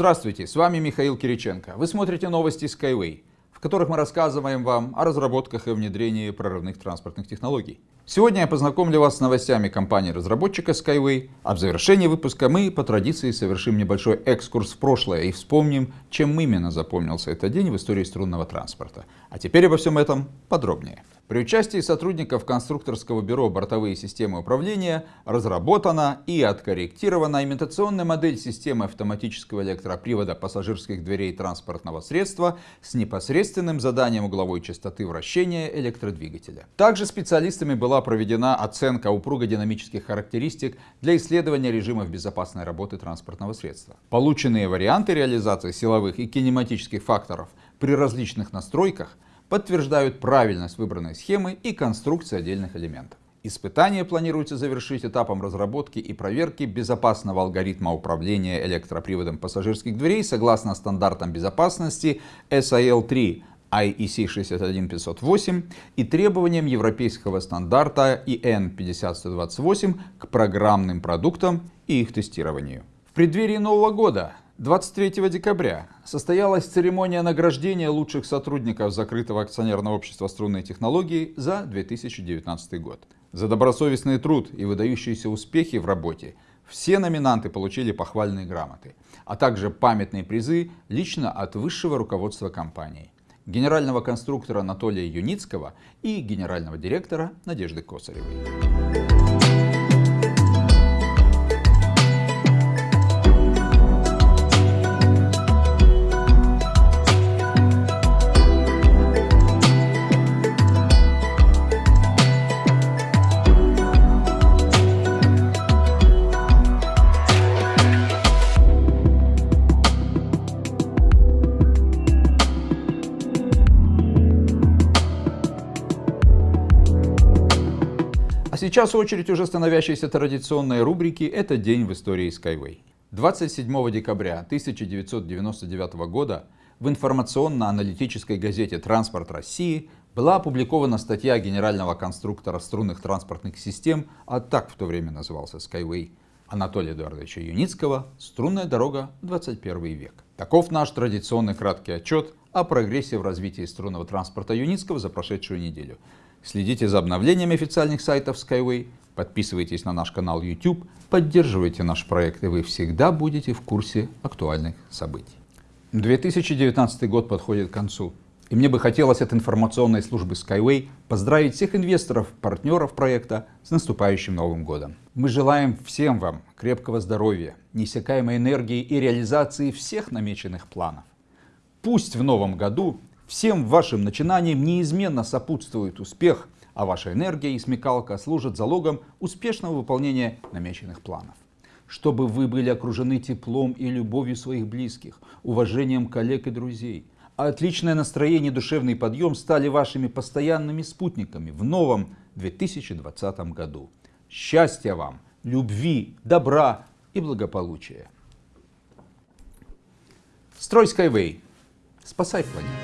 Здравствуйте, с вами Михаил Кириченко. Вы смотрите новости Skyway, в которых мы рассказываем вам о разработках и внедрении прорывных транспортных технологий. Сегодня я познакомлю вас с новостями компании-разработчика Skyway, а в завершении выпуска мы по традиции совершим небольшой экскурс в прошлое и вспомним, чем именно запомнился этот день в истории струнного транспорта. А теперь обо всем этом подробнее. При участии сотрудников конструкторского бюро «Бортовые системы управления» разработана и откорректирована имитационная модель системы автоматического электропривода пассажирских дверей транспортного средства с непосредственным заданием угловой частоты вращения электродвигателя. Также специалистами была проведена оценка упругодинамических характеристик для исследования режимов безопасной работы транспортного средства. Полученные варианты реализации силовых и кинематических факторов при различных настройках – подтверждают правильность выбранной схемы и конструкции отдельных элементов. Испытание планируется завершить этапом разработки и проверки безопасного алгоритма управления электроприводом пассажирских дверей согласно стандартам безопасности SIL-3 IEC 61508 и требованиям европейского стандарта EN 50128 к программным продуктам и их тестированию. В преддверии Нового года 23 декабря состоялась церемония награждения лучших сотрудников закрытого акционерного общества струнной технологии за 2019 год. За добросовестный труд и выдающиеся успехи в работе все номинанты получили похвальные грамоты, а также памятные призы лично от высшего руководства компании, генерального конструктора Анатолия Юницкого и генерального директора Надежды Косаревой. Сейчас очередь уже становящейся традиционной рубрики «Это день в истории Skyway». 27 декабря 1999 года в информационно-аналитической газете «Транспорт России» была опубликована статья генерального конструктора струнных транспортных систем, а так в то время назывался Skyway, Анатолия Эдуардовича Юницкого «Струнная дорога. 21 век». Таков наш традиционный краткий отчет о прогрессе в развитии струнного транспорта Юницкого за прошедшую неделю. Следите за обновлениями официальных сайтов Skyway, подписывайтесь на наш канал YouTube, поддерживайте наш проект, и вы всегда будете в курсе актуальных событий. 2019 год подходит к концу. И мне бы хотелось от информационной службы Skyway поздравить всех инвесторов, партнеров проекта с наступающим Новым годом. Мы желаем всем вам крепкого здоровья, неиссякаемой энергии и реализации всех намеченных планов. Пусть в новом году Всем вашим начинаниям неизменно сопутствует успех, а ваша энергия и смекалка служат залогом успешного выполнения намеченных планов. Чтобы вы были окружены теплом и любовью своих близких, уважением коллег и друзей, а отличное настроение и душевный подъем стали вашими постоянными спутниками в новом 2020 году. Счастья вам, любви, добра и благополучия. Строй Skyway. Спасай планету.